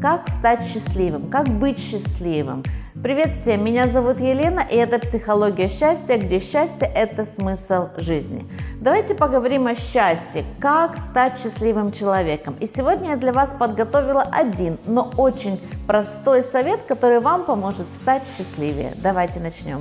Как стать счастливым? Как быть счастливым? Привет всем, меня зовут Елена и это «Психология счастья», где счастье – это смысл жизни. Давайте поговорим о счастье, как стать счастливым человеком. И сегодня я для вас подготовила один, но очень простой совет, который вам поможет стать счастливее. Давайте начнем.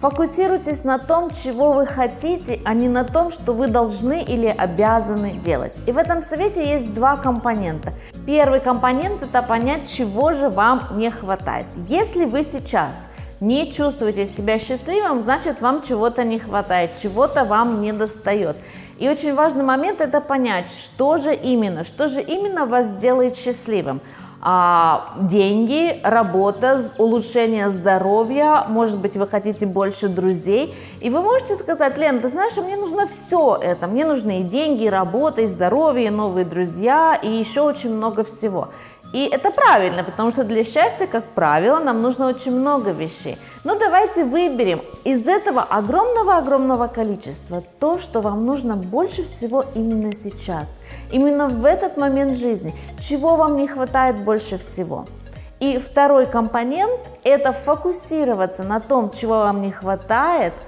Фокусируйтесь на том, чего вы хотите, а не на том, что вы должны или обязаны делать. И в этом совете есть два компонента. Первый компонент – это понять, чего же вам не хватает. Если вы сейчас не чувствуете себя счастливым, значит вам чего-то не хватает, чего-то вам не достает. И очень важный момент – это понять, что же именно, что же именно вас делает счастливым а, деньги, работа, улучшение здоровья, может быть, вы хотите больше друзей. И вы можете сказать, Лен, ты знаешь, мне нужно все это. Мне нужны и деньги, и работа, и здоровье, и новые друзья, и еще очень много всего. И это правильно, потому что для счастья, как правило, нам нужно очень много вещей. Но давайте выберем из этого огромного-огромного количества то, что вам нужно больше всего именно сейчас, именно в этот момент жизни, чего вам не хватает больше всего. И второй компонент – это фокусироваться на том, чего вам не хватает –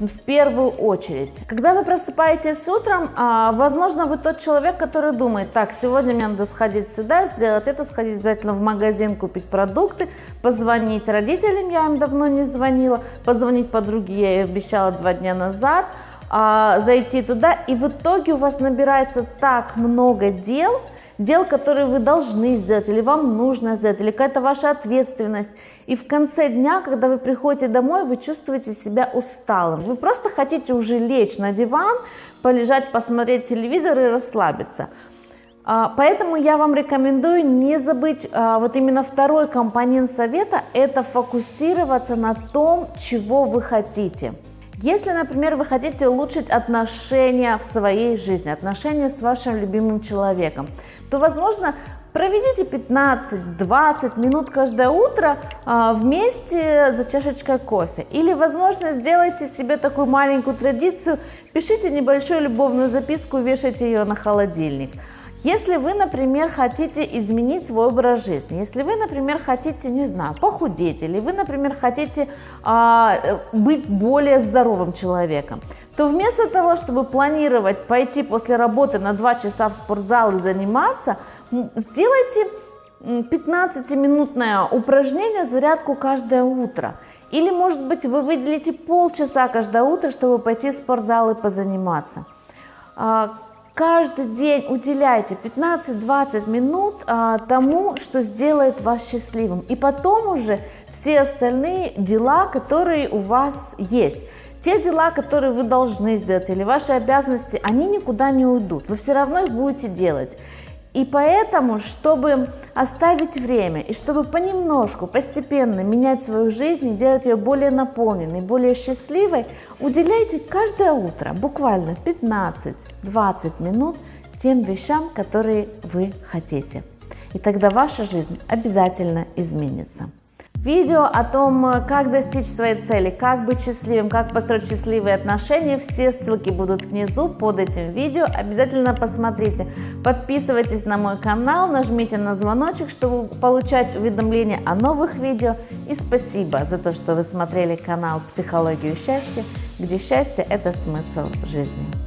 в первую очередь. Когда вы просыпаетесь утром, а, возможно, вы тот человек, который думает, так, сегодня мне надо сходить сюда, сделать это, сходить обязательно в магазин, купить продукты, позвонить родителям, я им давно не звонила, позвонить подруге, я ей обещала два дня назад, а, зайти туда, и в итоге у вас набирается так много дел, дел, которые вы должны сделать, или вам нужно сделать, или какая-то ваша ответственность. И в конце дня, когда вы приходите домой, вы чувствуете себя усталым. Вы просто хотите уже лечь на диван, полежать, посмотреть телевизор и расслабиться. А, поэтому я вам рекомендую не забыть а, вот именно второй компонент совета, это фокусироваться на том, чего вы хотите. Если, например, вы хотите улучшить отношения в своей жизни, отношения с вашим любимым человеком, то, возможно, проведите 15-20 минут каждое утро а, вместе за чашечкой кофе. Или, возможно, сделайте себе такую маленькую традицию, пишите небольшую любовную записку, вешайте ее на холодильник. Если вы, например, хотите изменить свой образ жизни, если вы, например, хотите, не знаю, похудеть, или вы, например, хотите а, быть более здоровым человеком, то вместо того, чтобы планировать пойти после работы на 2 часа в спортзал и заниматься, сделайте 15-минутное упражнение, зарядку каждое утро. Или, может быть, вы выделите полчаса каждое утро, чтобы пойти в спортзал и позаниматься. Каждый день уделяйте 15-20 минут а, тому, что сделает вас счастливым. И потом уже все остальные дела, которые у вас есть. Те дела, которые вы должны сделать, или ваши обязанности, они никуда не уйдут. Вы все равно их будете делать. И поэтому, чтобы оставить время и чтобы понемножку, постепенно менять свою жизнь и делать ее более наполненной, более счастливой, уделяйте каждое утро буквально 15-20 минут тем вещам, которые вы хотите. И тогда ваша жизнь обязательно изменится. Видео о том, как достичь своей цели, как быть счастливым, как построить счастливые отношения, все ссылки будут внизу под этим видео. Обязательно посмотрите. Подписывайтесь на мой канал, нажмите на звоночек, чтобы получать уведомления о новых видео. И спасибо за то, что вы смотрели канал «Психологию счастья», где счастье – это смысл жизни.